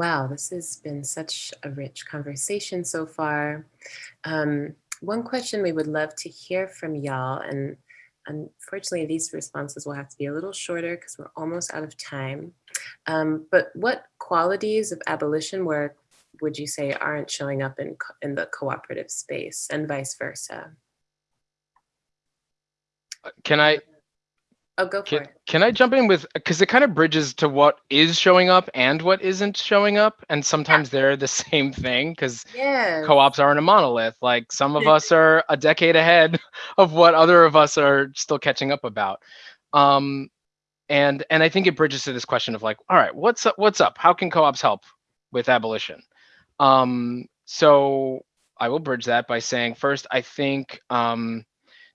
Wow, this has been such a rich conversation so far. Um, one question we would love to hear from y'all, and unfortunately these responses will have to be a little shorter because we're almost out of time. Um, but what qualities of abolition work would you say aren't showing up in, in the cooperative space and vice versa? Can I Oh, go for can, it. can I jump in with because it kind of bridges to what is showing up and what isn't showing up, and sometimes they're the same thing because Yes. co-ops aren't a monolith. Like some of us are a decade ahead of what other of us are still catching up about. Um, and and I think it bridges to this question of like, all right, what's up? What's up? How can co-ops help with abolition? Um, so I will bridge that by saying first, I think um,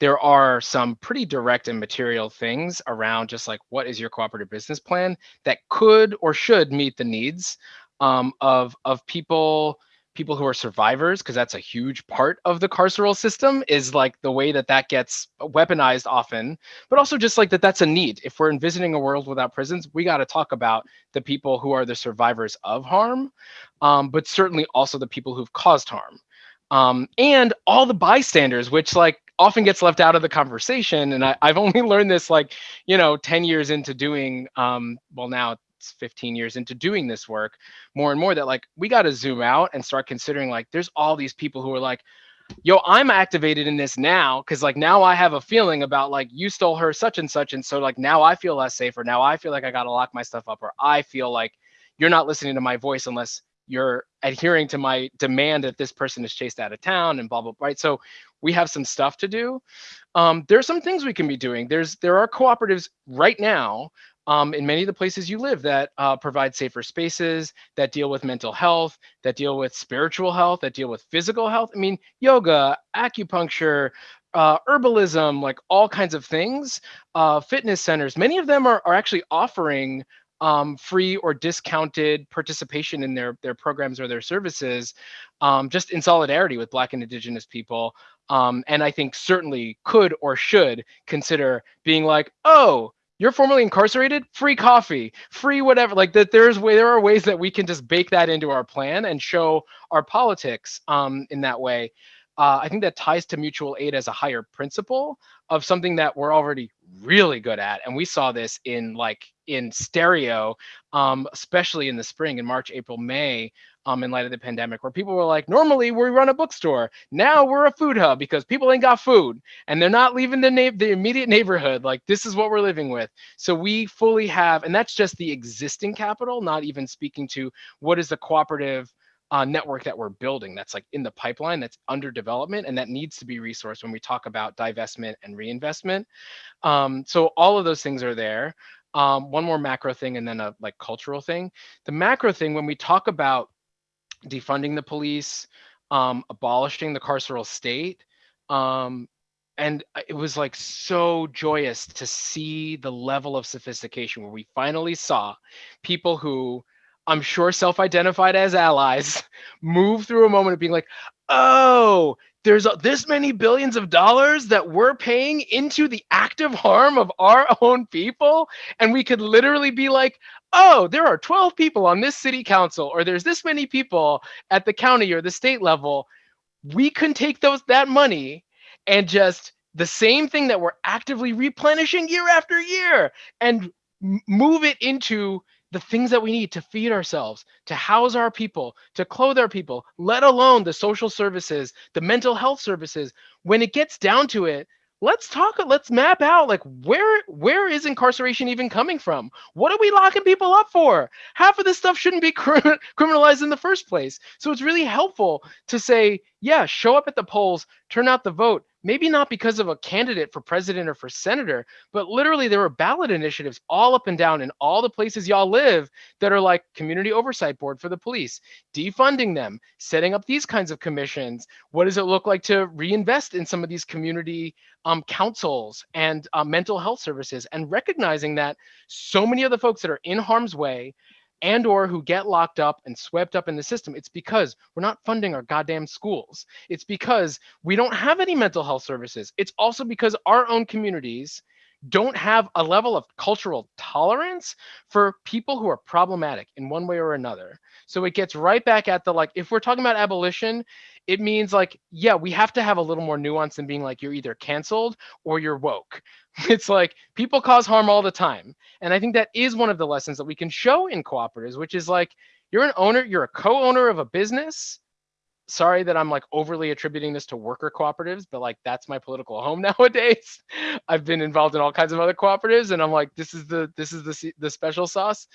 there are some pretty direct and material things around just like what is your cooperative business plan that could or should meet the needs um, of of people people who are survivors because that's a huge part of the carceral system is like the way that that gets weaponized often but also just like that that's a need. If we're envisioning a world without prisons we got to talk about the people who are the survivors of harm um, but certainly also the people who've caused harm um, and all the bystanders, which like often gets left out of the conversation. And I, I've only learned this like, you know, 10 years into doing, um, well, now it's 15 years into doing this work more and more that like we got to zoom out and start considering like there's all these people who are like, yo, I'm activated in this now because like now I have a feeling about like you stole her such and such. And so like now I feel less safe or now I feel like I got to lock my stuff up or I feel like you're not listening to my voice unless you're adhering to my demand that this person is chased out of town and blah blah blah right? So we have some stuff to do. Um, there are some things we can be doing. There's there are cooperatives right now um, in many of the places you live that uh, provide safer spaces that deal with mental health that deal with spiritual health that deal with physical health. I mean yoga acupuncture uh, herbalism like all kinds of things uh, fitness centers. Many of them are, are actually offering um, free or discounted participation in their their programs or their services, um, just in solidarity with Black and Indigenous people. Um, and I think certainly could or should consider being like, oh, you're formerly incarcerated, free coffee, free whatever. Like that, there's way there are ways that we can just bake that into our plan and show our politics um, in that way. Uh, I think that ties to mutual aid as a higher principle of something that we're already really good at, and we saw this in like in stereo, um, especially in the spring, in March, April, May, um, in light of the pandemic, where people were like, normally we run a bookstore, now we're a food hub because people ain't got food and they're not leaving the na- the immediate neighborhood. Like this is what we're living with. So we fully have, and that's just the existing capital, not even speaking to what is the cooperative uh, network that we're building that's like in the pipeline that's under development and that needs to be resourced when we talk about divestment and reinvestment um, so all of those things are there um, one more macro thing and then a like cultural thing. The macro thing when we talk about defunding the police um, abolishing the carceral state um, and it was like so joyous to see the level of sophistication where we finally saw people who I'm sure self-identified as allies, move through a moment of being like, oh, there's this many billions of dollars that we're paying into the active harm of our own people. And we could literally be like, oh, there are 12 people on this city council, or there's this many people at the county or the state level. We can take those that money and just the same thing that we're actively replenishing year after year and move it into the things that we need to feed ourselves, to house our people, to clothe our people, let alone the social services, the mental health services. When it gets down to it, let's talk let's map out like where where is incarceration even coming from? What are we locking people up for? Half of this stuff shouldn't be criminalized in the first place. So it's really helpful to say yeah show up at the polls turn out the vote maybe not because of a candidate for president or for senator, but literally there were ballot initiatives all up and down in all the places y'all live that are like community oversight board for the police, defunding them, setting up these kinds of commissions. What does it look like to reinvest in some of these community um, councils and uh, mental health services and recognizing that so many of the folks that are in harm's way and or who get locked up and swept up in the system it's because we're not funding our goddamn schools it's because we don't have any mental health services it's also because our own communities don't have a level of cultural tolerance for people who are problematic in one way or another. So it gets right back at the like, if we're talking about abolition, it means like, yeah, we have to have a little more nuance than being like, you're either canceled or you're woke. It's like people cause harm all the time. And I think that is one of the lessons that we can show in cooperatives, which is like, you're an owner, you're a co owner of a business sorry that I'm like overly attributing this to worker cooperatives, but like that's my political home nowadays. I've been involved in all kinds of other cooperatives, and I'm like, this is the this is the the special sauce.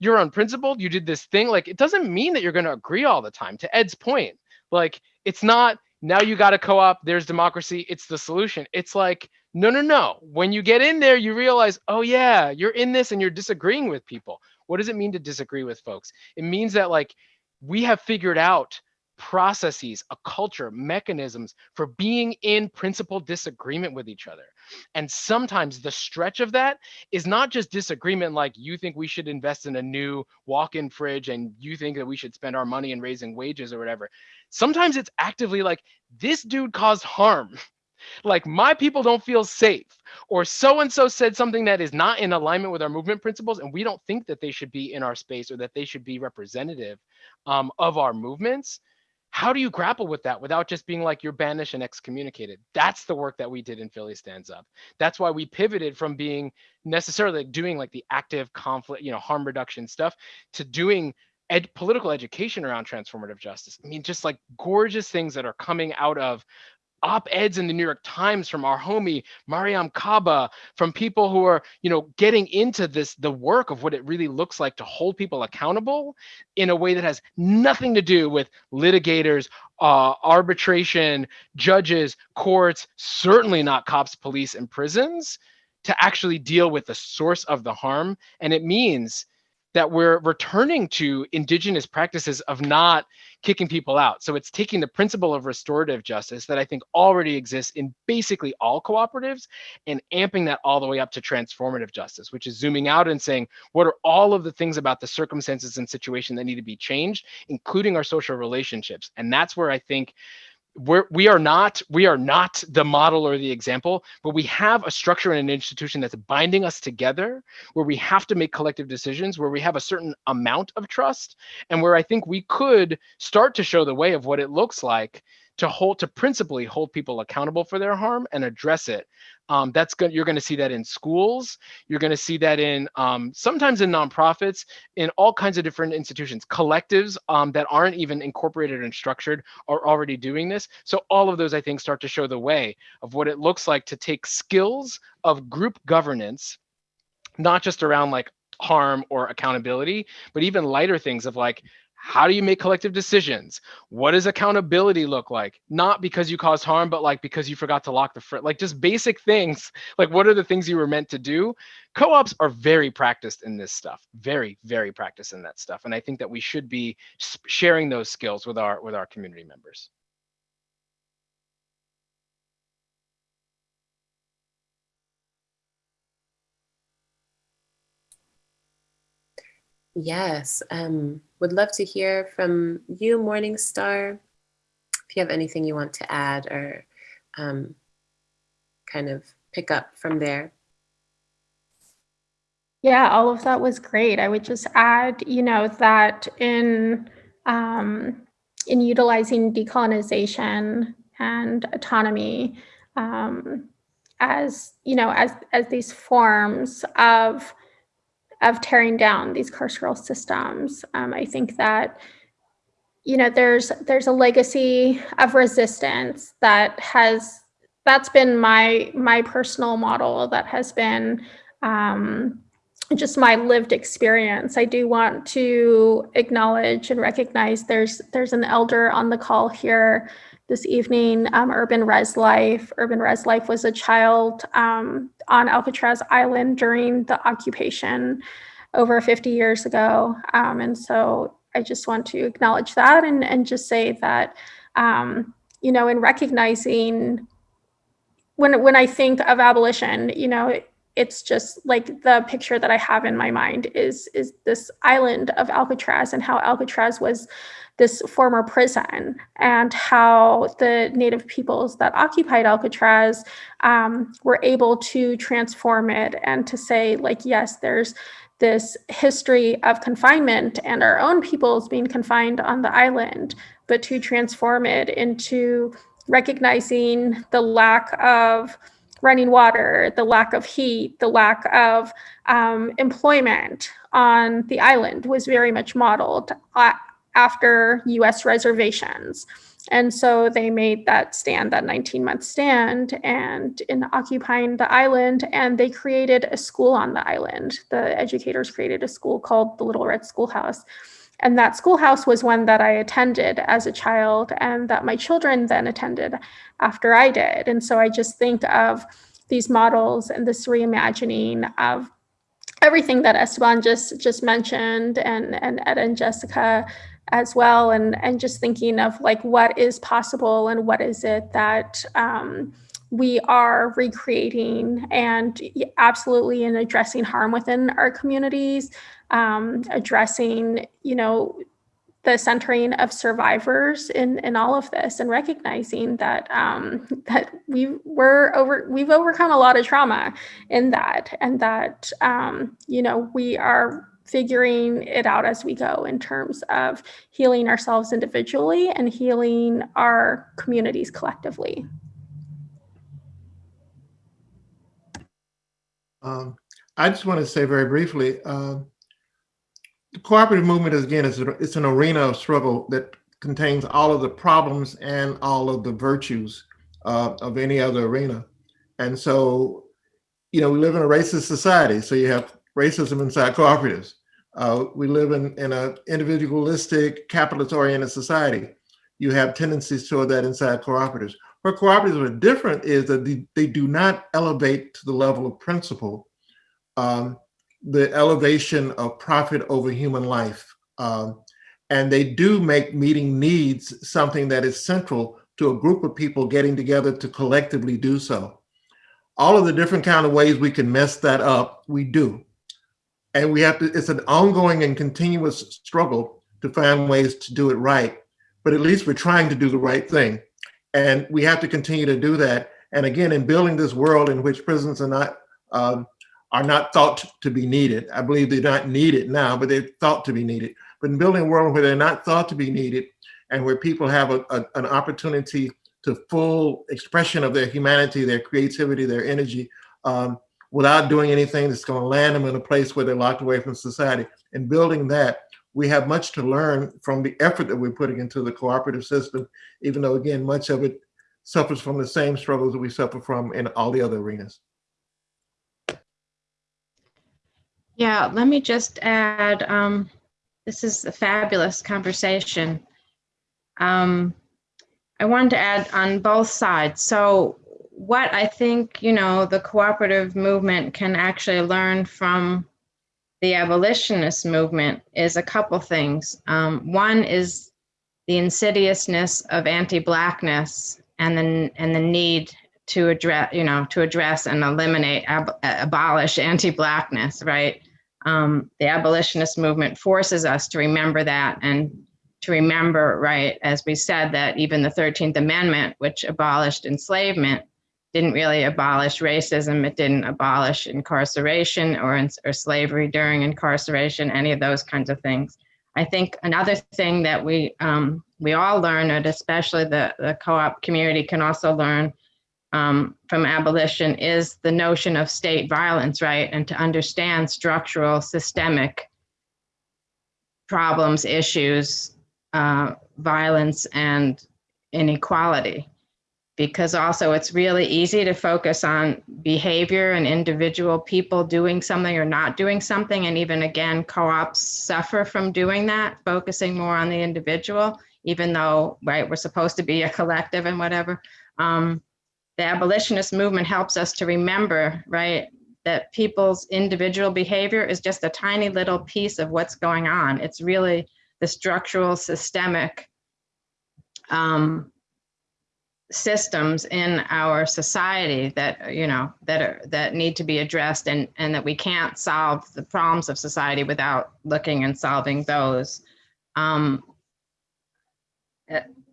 You're unprincipled. You did this thing. Like it doesn't mean that you're going to agree all the time. To Ed's point, like it's not now you got a co-op. There's democracy. It's the solution. It's like no, no, no. When you get in there, you realize, oh yeah, you're in this and you're disagreeing with people. What does it mean to disagree with folks? It means that like we have figured out processes, a culture, mechanisms for being in principled disagreement with each other. And sometimes the stretch of that is not just disagreement like you think we should invest in a new walk-in fridge and you think that we should spend our money in raising wages or whatever. Sometimes it's actively like this dude caused harm. like my people don't feel safe or so and so said something that is not in alignment with our movement principles and we don't think that they should be in our space or that they should be representative um, of our movements how do you grapple with that without just being like you're banished and excommunicated? That's the work that we did in philly stands up. That's why we pivoted from being necessarily doing like the active conflict you know harm reduction stuff to doing ed- political education around transformative justice. I mean just like gorgeous things that are coming out of op-eds in the New York Times from our homie Mariame Kaba, from people who are, you know, getting into this, the work of what it really looks like to hold people accountable in a way that has nothing to do with litigators, uh, arbitration, judges, courts, certainly not cops, police, and prisons, to actually deal with the source of the harm. And it means that we're returning to indigenous practices of not kicking people out. So it's taking the principle of restorative justice that I think already exists in basically all cooperatives and amping that all the way up to transformative justice, which is zooming out and saying, what are all of the things about the circumstances and situation that need to be changed, including our social relationships? And that's where I think we're we are not we are not the model or the example but we have a structure and an institution that's binding us together where we have to make collective decisions where we have a certain amount of trust and where i think we could start to show the way of what it looks like to hold to principally hold people accountable for their harm and address it. Um, that's good. You're going to see that in schools. You're going to see that in um, sometimes in nonprofits, in all kinds of different institutions, collectives um, that aren't even incorporated and structured are already doing this. So all of those, I think, start to show the way of what it looks like to take skills of group governance, not just around like harm or accountability, but even lighter things of like how do you make collective decisions? What does accountability look like? Not because you caused harm but like because you forgot to lock the front like just basic things. Like what are the things you were meant to do? Co-ops are very practiced in this stuff. Very very practiced in that stuff and i think that we should be sharing those skills with our with our community members. Yes, um, would love to hear from you, Morningstar, if you have anything you want to add or um, kind of pick up from there. Yeah, all of that was great. I would just add, you know, that in um, in utilizing decolonization and autonomy um, as you know as as these forms of of tearing down these carceral systems. Um, I think that you know there's there's a legacy of resistance that has that's been my my personal model that has been um, just my lived experience. I do want to acknowledge and recognize there's there's an elder on the call here this evening, um, Urban Res Life. Urban Res Life was a child um, on Alcatraz Island during the occupation over 50 years ago. Um, and so I just want to acknowledge that and, and just say that, um, you know, in recognizing when, when I think of abolition, you know, it's just like the picture that I have in my mind is is this island of Alcatraz and how Alcatraz was this former prison and how the native peoples that occupied Alcatraz um, were able to transform it and to say like yes there's this history of confinement and our own peoples being confined on the island but to transform it into recognizing the lack of running water, the lack of heat, the lack of um, employment on the island was very much modeled uh, after US reservations. And so they made that stand, that 19 month stand, and in occupying the island, and they created a school on the island. The educators created a school called the Little Red Schoolhouse. And that schoolhouse was one that I attended as a child and that my children then attended after I did. And so I just think of these models and this reimagining of everything that Esteban just just mentioned and, and Ed and Jessica as well and and just thinking of like what is possible and what is it that um, we are recreating and absolutely in addressing harm within our communities um, addressing, you know, the centering of survivors in, in all of this and recognizing that um, that we were over we've overcome a lot of trauma in that and that um, you know we are figuring it out as we go in terms of healing ourselves individually and healing our communities collectively. Um, I just want to say very briefly, um, the cooperative movement is again, it's, a, it's an arena of struggle that contains all of the problems and all of the virtues uh, of any other arena. And so, you know, we live in a racist society. So you have racism inside cooperatives. Uh, we live in, in an individualistic, capitalist oriented society. You have tendencies toward that inside cooperatives. Where cooperatives are different is that they, they do not elevate to the level of principle um, the elevation of profit over human life. Um, and they do make meeting needs something that is central to a group of people getting together to collectively do so. All of the different kind of ways we can mess that up, we do. And we have to, it's an ongoing and continuous struggle to find ways to do it right. But at least we're trying to do the right thing. And we have to continue to do that. And again, in building this world in which prisons are not um, are not thought to be needed. I believe they're not needed now, but they're thought to be needed. But in building a world where they're not thought to be needed and where people have a, a, an opportunity to full expression of their humanity, their creativity, their energy, um, without doing anything that's going to land them in a place where they're locked away from society. And building that, we have much to learn from the effort that we're putting into the cooperative system, even though, again, much of it suffers from the same struggles that we suffer from in all the other arenas. Yeah, let me just add, um, this is a fabulous conversation. Um, I wanted to add on both sides. So what I think, you know, the cooperative movement can actually learn from the abolitionist movement is a couple things. Um, one is the insidiousness of anti-blackness and the, and the need to address, you know, to address and eliminate, ab abolish anti-blackness, right? Um, the abolitionist movement forces us to remember that and to remember, right, as we said, that even the 13th Amendment, which abolished enslavement, didn't really abolish racism. It didn't abolish incarceration or, or slavery during incarceration, any of those kinds of things. I think another thing that we um, we all learn, and especially the, the co-op community can also learn um, from abolition is the notion of state violence, right? And to understand structural, systemic problems, issues, uh, violence, and inequality. Because also it's really easy to focus on behavior and individual people doing something or not doing something. And even again, co-ops suffer from doing that, focusing more on the individual, even though, right, we're supposed to be a collective and whatever. Um, the abolitionist movement helps us to remember, right, that people's individual behavior is just a tiny little piece of what's going on. It's really the structural, systemic um, systems in our society that you know that are that need to be addressed and and that we can't solve the problems of society without looking and solving those. Um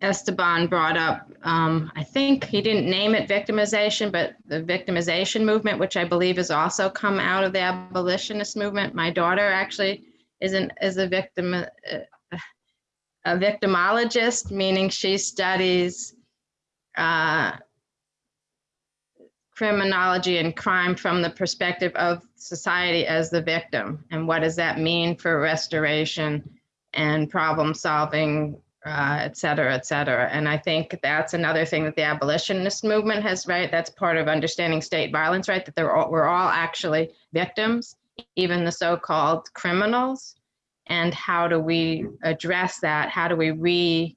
esteban brought up um i think he didn't name it victimization but the victimization movement which i believe has also come out of the abolitionist movement. My daughter actually isn't is a victim uh, a victimologist meaning she studies uh, criminology and crime from the perspective of society as the victim. And what does that mean for restoration and problem solving, uh, et cetera, et cetera. And I think that's another thing that the abolitionist movement has, right? That's part of understanding state violence, right? That they're all, we're all actually victims, even the so-called criminals. And how do we address that? How do we re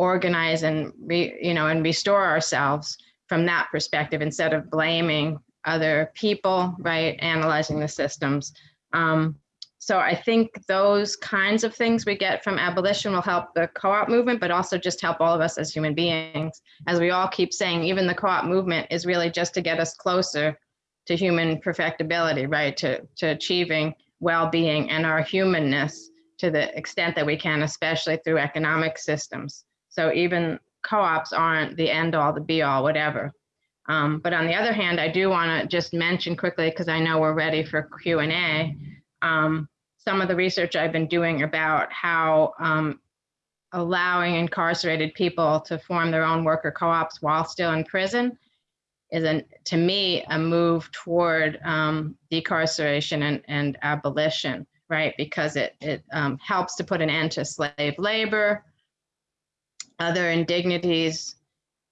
organize and re, you know and restore ourselves from that perspective instead of blaming other people right analyzing the systems. Um, so i think those kinds of things we get from abolition will help the co-op movement but also just help all of us as human beings. As we all keep saying even the co-op movement is really just to get us closer to human perfectibility right to to achieving well-being and our humanness to the extent that we can especially through economic systems so even co-ops aren't the end all, the be all, whatever. Um, but on the other hand, I do want to just mention quickly, because I know we're ready for Q&A, um, some of the research I've been doing about how um, allowing incarcerated people to form their own worker co-ops while still in prison is, an, to me, a move toward um, decarceration and, and abolition, right? Because it, it um, helps to put an end to slave labor, other indignities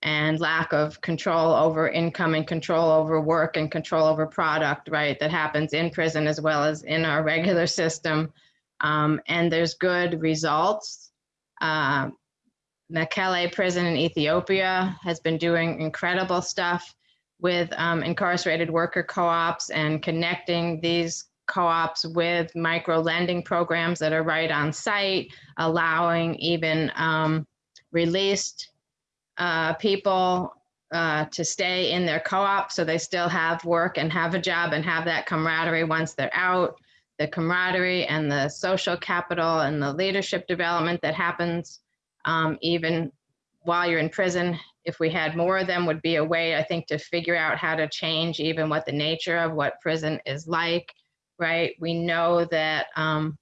and lack of control over income and control over work and control over product, right, that happens in prison as well as in our regular system. Um, and there's good results. Uh, Mekelle prison in Ethiopia has been doing incredible stuff with um, incarcerated worker co-ops and connecting these co-ops with micro lending programs that are right on site, allowing even um, released uh, people uh, to stay in their co-op so they still have work and have a job and have that camaraderie once they're out. The camaraderie and the social capital and the leadership development that happens um, even while you're in prison if we had more of them would be a way i think to figure out how to change even what the nature of what prison is like right? We know that um,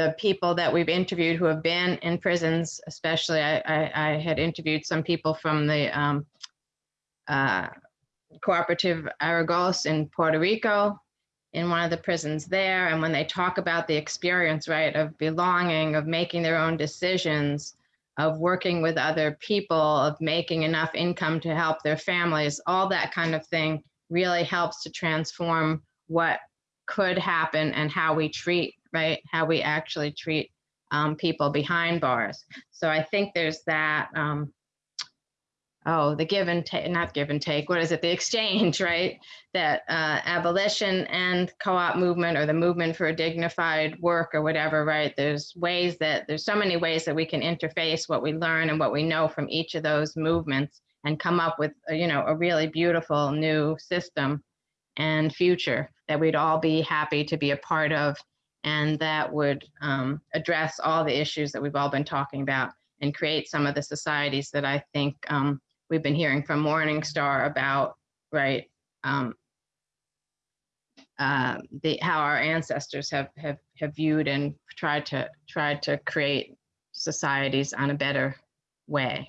the people that we've interviewed who have been in prisons, especially I, I, I had interviewed some people from the um, uh, cooperative Aragos in Puerto Rico in one of the prisons there. And when they talk about the experience, right, of belonging, of making their own decisions, of working with other people, of making enough income to help their families, all that kind of thing really helps to transform what could happen and how we treat right? How we actually treat um, people behind bars. So I think there's that. Um, oh, the give and take, not give and take. What is it? The exchange, right? That uh, abolition and co-op movement, or the movement for a dignified work, or whatever, right? There's ways that there's so many ways that we can interface what we learn and what we know from each of those movements and come up with, you know, a really beautiful new system and future that we'd all be happy to be a part of and that would um, address all the issues that we've all been talking about and create some of the societies that I think um, we've been hearing from Morningstar about, right? Um, uh, the how our ancestors have have have viewed and tried to tried to create societies on a better way.